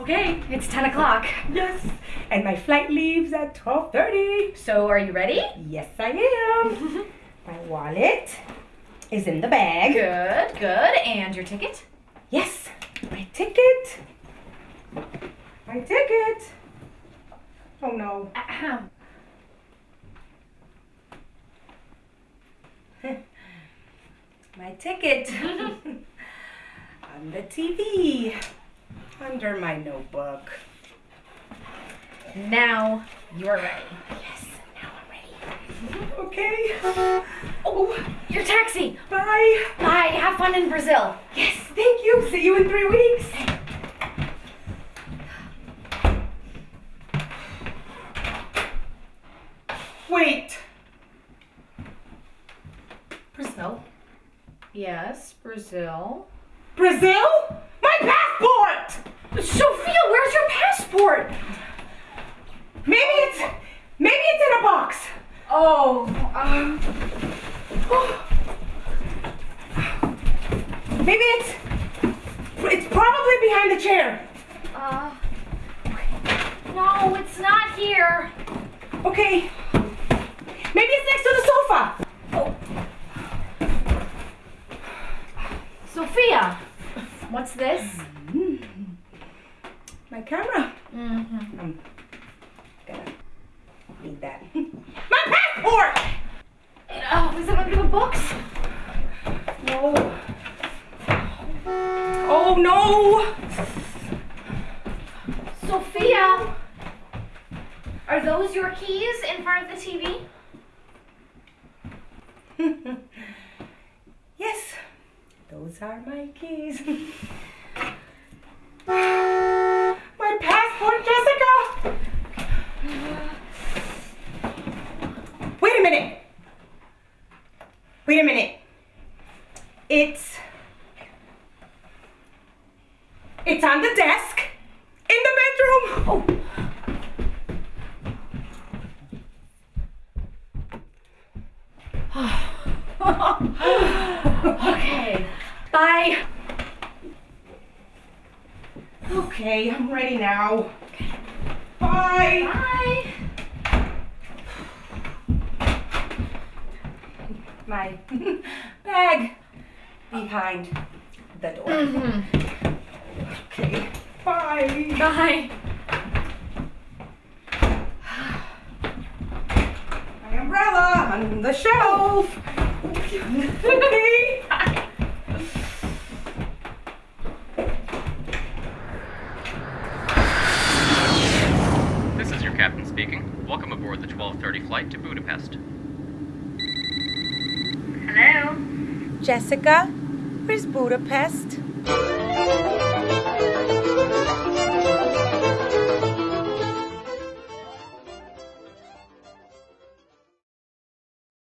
Okay, it's 10 o'clock. Yes. And my flight leaves at 12:30. So, are you ready? Yes, I am. my wallet is in the bag. Good, good. And your ticket? Yes, my ticket. My ticket. Oh no. Ahem. My ticket. On the TV. Under my notebook. Now you're ready. Yes, now I'm ready. Okay. Oh, your taxi. Bye. Bye. Have fun in Brazil. Yes, thank you. See you in three weeks. Wait. Brazil? Yes, Brazil. Brazil? Sophia, where's your passport? Maybe it's maybe it's in a box. Oh, um, Maybe it's it's probably behind the chair. uh, no, it's not here. Okay. Maybe it's next to the sofa. Oh. Sophia, what's this? My camera. Mm-hmm. I'm gonna need that. My passport! Oh, is that one of the books? No. Oh no! Sophia, are those your keys in front of the TV? yes, those are my keys. my passport, Jessica! Wait a minute. Wait a minute. It's. It's on the desk in the bedroom. Oh. Okay, bye. Okay, I'm ready now. Bye. Bye. My bag behind the door. Mm-hmm. Okay. Bye. Bye. My umbrella on the shelf. okay. This is your captain speaking. Welcome aboard the 12:30 flight to Budapest. Jessica, where's Budapest?